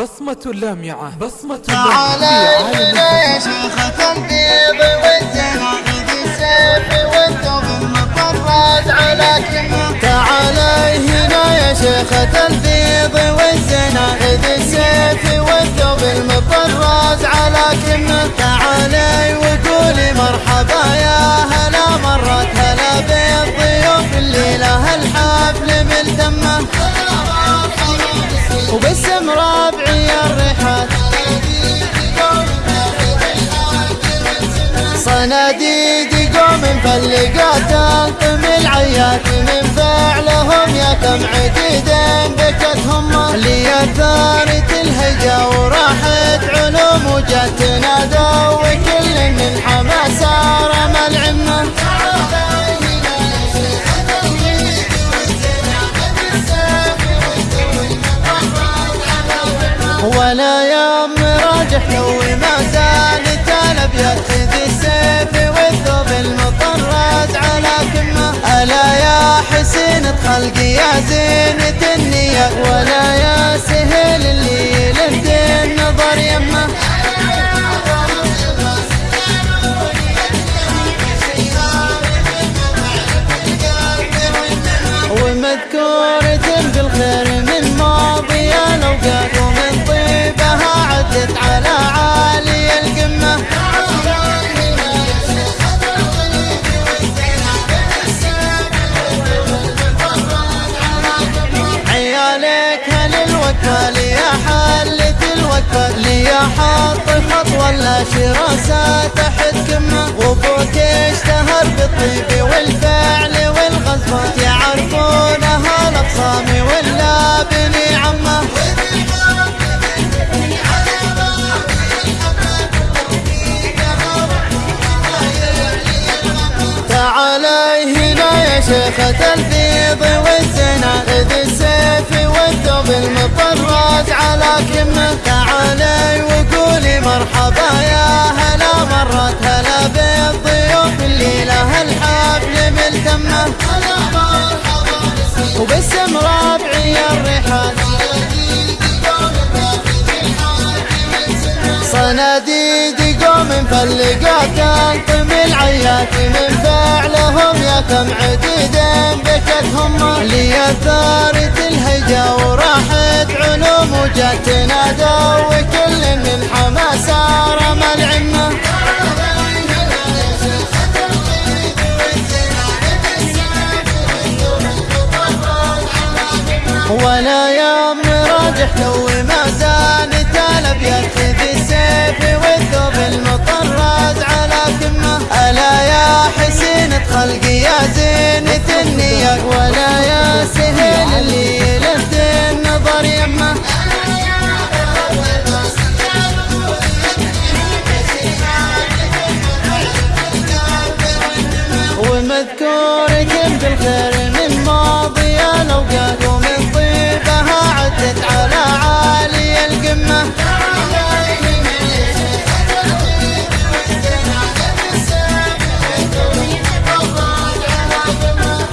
بصمة لامعة بصمة تعال يا شيخة البيض والزناقد السيف والثوب المطرز على كلمة تعال هنا يا شيخة البيض والزناقد السيف والثوب المطرز على كلمة تعالي وقولي مرحبا يا هلا مرت هلا بالضيوف الليلة الحفل ملتمة وباسم ربعي الرحال صناديد قوم مفلقات انطم العيات من فعلهم يا كم عديد بكتهم اللي ثارت الهجا وراحت علوم وجت لو ما زالت الابيض خذ السيف والثوب المطرز على كمة. ألا يا حسين خلقي يا زينة النية ولا يا سهل اللي للدين نظر يمه. ومذكورة هل الوقفة لي حلت الوقفة لي حط خط ولا شراسة تحت كمة وابوك اشتهر بالطيب والفعل والغزوات يعرفونها الاقصام ولا بني عمة. تعالي هنا يا شيخة البيض المطرز على كمة تعالي وقولي مرحبا يا هلا مرت هلا بالضيوف الليلة الحفل ملتمه وباسم ربعي الرحال صناديد قوم مفلقات انطم العيات من فعلهم يا كم عديد بكتهم. لي ثارت الهجا وجت تنادى وكل من حماس رمى العمة. ولا يوم راجح لو ما زالت الابيض خذ السيف والثوب المطرز على كمة. ألا يا حسين خلقي يا زينة النية ولا يا سهل ومذكورك بالخير من ماضي الاوقات ومن طيبها عدت على عالي القمة.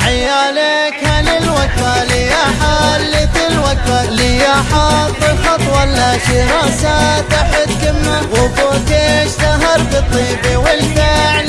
عيالك هل الوقفة لي حلت؟ الوقفة لي حط خط ولا شراسة تحت كمه وابوك اشتهر بالطيب والفعل